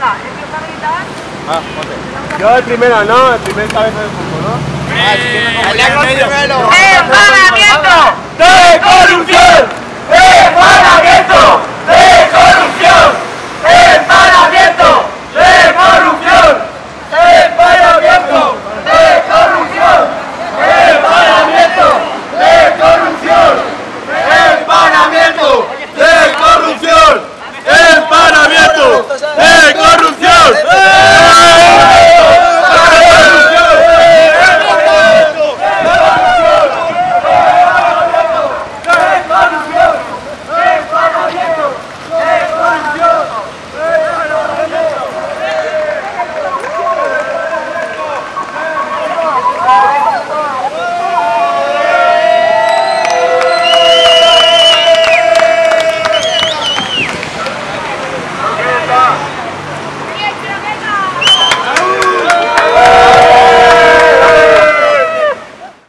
Venga, empieza a gritar. Ah, ok. Yo el primero, ¿no? El primer cabeza del fútbol, ¿no? ¡Eh! ¡Allá con primero! ¡Eh!